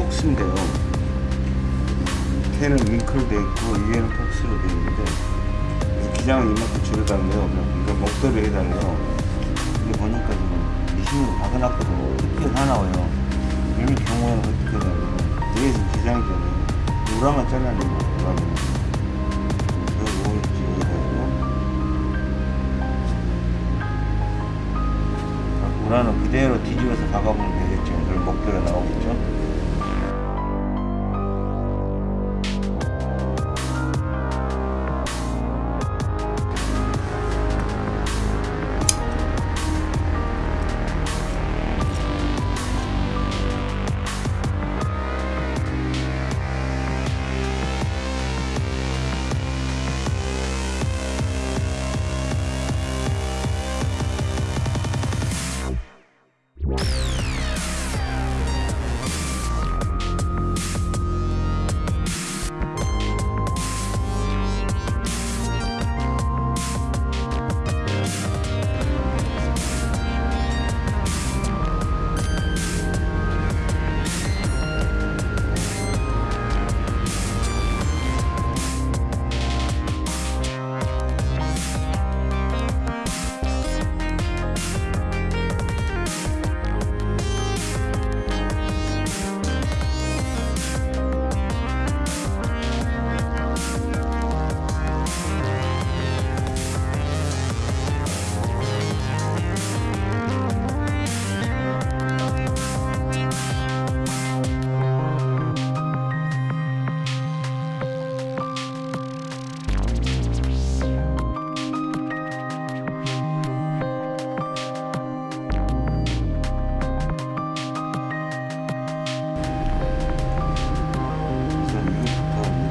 폭스인데요. 밑에는 윙크로 되어 있고 위에는 폭스로 되어 있는데 기장을 이만큼 줄여달래요. 그러니까 목도를 해달래요. 이게 보니까 지금 미싱으로 박아놨거든요 튀어나와요. 이런 경우에는 어떻게 해야 위에서 기장이잖아요. 우라만 우라만 오일지 여기다 하고 우라는 그대로 뒤집어서 박아보면 되겠죠. 그럼 목도가 나오겠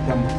이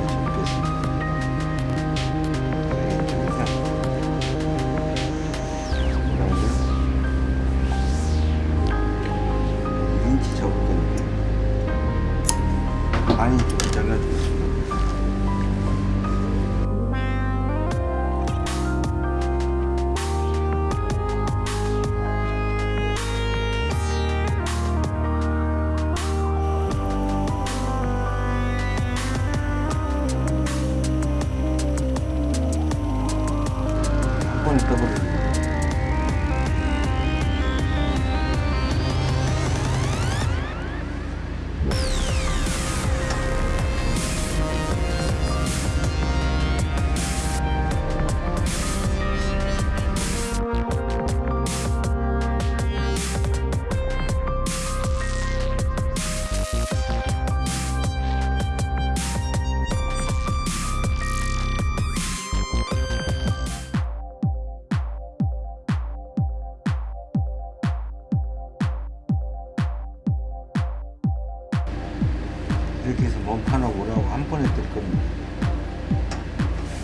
이렇게 해서 몸판하고 오라고 한 번에 뜰 겁니다.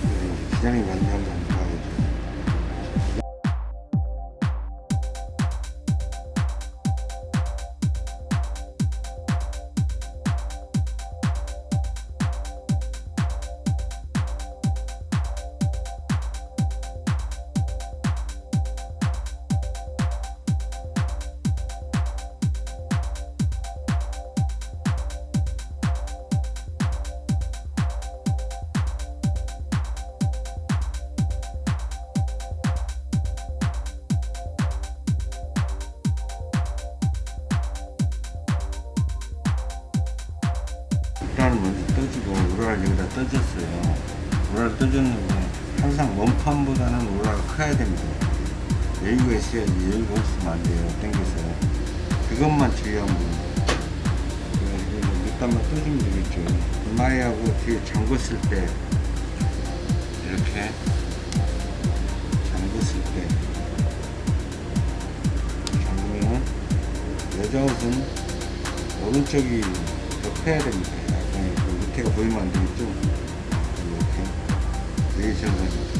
그래서 기장이 한 먼저 떠주고 우라를 여기다 떠줬어요. 우라를 떠줬는데 항상 원판보다는 우라가 커야 됩니다. 여유가 있어야지 여유가 없으면 안 돼요. 땡겨서 그것만 겁니다. 그래서 밑단만 떠주면 되겠죠. 마이하고 뒤에 잠궜을 때 이렇게 잠궜을 때 잠그면 여자 옷은 오른쪽이 더 커야 됩니다. 밑에가 보이면 안 되겠죠? 이렇게 내리셔서